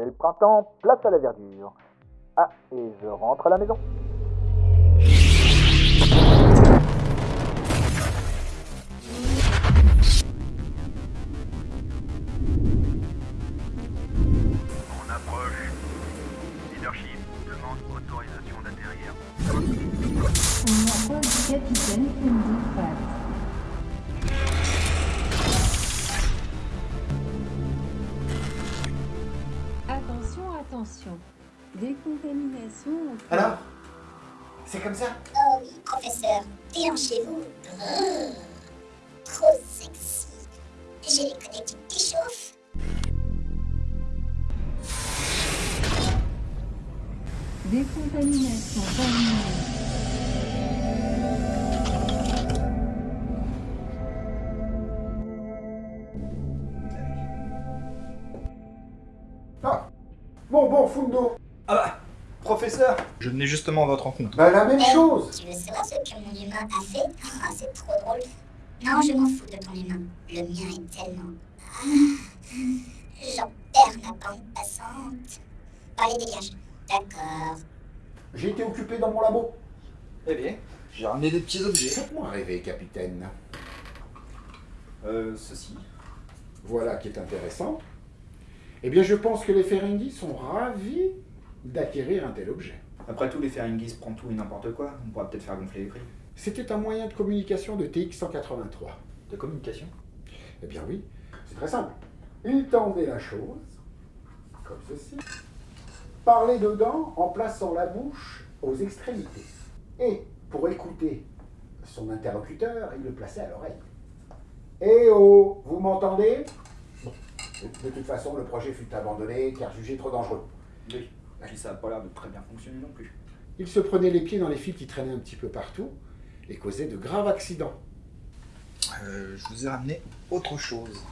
C'est le printemps, place à la verdure. Ah, et je rentre à la maison. On approche. Leadership demande autorisation d'atterrir. On appelle le capitaine Sandy Attention. Décontamination Alors C'est comme ça Oh oui, professeur, délancez-vous. Brrr. Trop sexy. J'ai les connectiques qui chauffent. Décontamination terminée. Bon, bon, Fundo Ah bah, professeur Je venais justement à votre rencontre. Bah la même Eh, chose Tu veux savoir ce que mon humain a fait Ah, c'est trop drôle. Non, je m'en fous de ton humain. Le mien est tellement... Ah, J'en perds ma bande passante. Allez, dégage. D'accord. J'ai été occupé dans mon labo. Eh bien, j'ai ramené des petits objets. Faites-moi rêver, capitaine. Euh, ceci. Voilà qui est intéressant. Eh bien, je pense que les Ferengi sont ravis d'acquérir un tel objet. Après tout, les Feringis prennent tout et n'importe quoi. On pourra peut-être faire gonfler les prix. C'était un moyen de communication de TX-183. De communication? Eh bien oui, c'est très simple. Il tendait la chose, comme ceci, parlait dedans en plaçant la bouche aux extrémités. Et pour écouter son interlocuteur, il le plaçait à l'oreille. Eh oh, vous m'entendez? De toute façon, le projet fut abandonné car jugé trop dangereux. Oui. Puis ça a pas l'air de très bien fonctionner non plus. Il se prenait les pieds dans les fils qui traînaient un petit peu partout et causait de graves accidents. Euh, je vous ai ramené autre chose.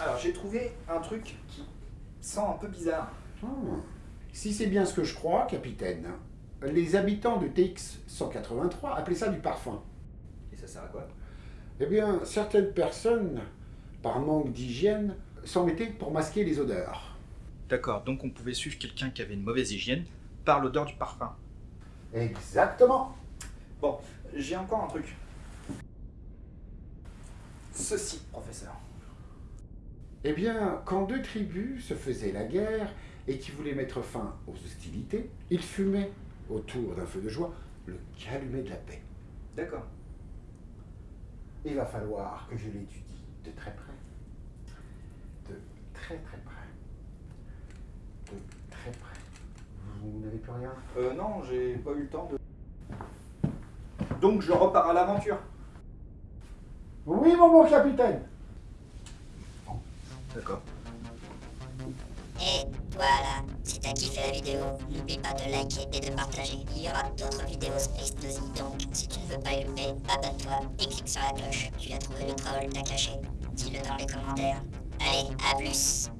Alors, j'ai trouvé un truc qui sent un peu bizarre. Ah. Si c'est bien ce que je crois, capitaine, les habitants de TX-183 appelaient ça du parfum. Et ça sert à quoi? Eh bien, certaines personnes, par manque d'hygiène, s'en mettaient pour masquer les odeurs. D'accord, donc on pouvait suivre quelqu'un qui avait une mauvaise hygiène par l'odeur du parfum. Exactement. Bon, j'ai encore un truc. Ceci, professeur. Eh bien, quand deux tribus se faisaient la guerre et qui voulaient mettre fin aux hostilités, ils fumaient autour d'un feu de joie le calumet de la paix. D'accord. Il va falloir que je l'étudie de très près. Très très près. De très près. Vous n'avez plus rien? Euh, non, j'ai pas eu le temps de. Donc je repars à l'aventure. Oui, mon bon capitaine D'accord. Et voilà, si t'as kiffé la vidéo, n'oublie pas de liker et de partager. Il y aura d'autres vidéos Space Nosy, donc si tu ne veux pas les louper, abonne-toi et clique sur la cloche. Tu as trouvé le troll, t'as caché. Dis-le dans les commentaires. Allez, à plus